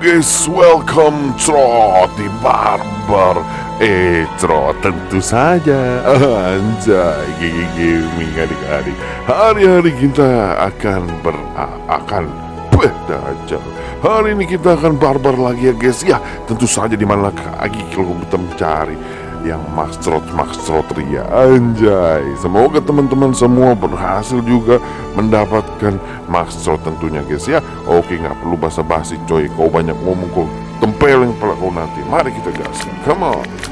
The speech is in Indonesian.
guys, welcome Trot di Barber Eh Trot tentu saja. Anjay Gigi gaming adik-adik. Hari-hari kita akan ber akan Dajjal Hari ini kita akan barbar lagi ya guys. Ya tentu saja di mana lagi kalau kita mencari yang maxtrot maxtrot ria. Anjay. Semoga teman-teman semua berhasil juga mendapatkan maxtrot tentunya guys ya. Oke nggak perlu basa-basi coy. Kau banyak ngomong kau tempeleng pala kau nanti. Mari kita gas. Come on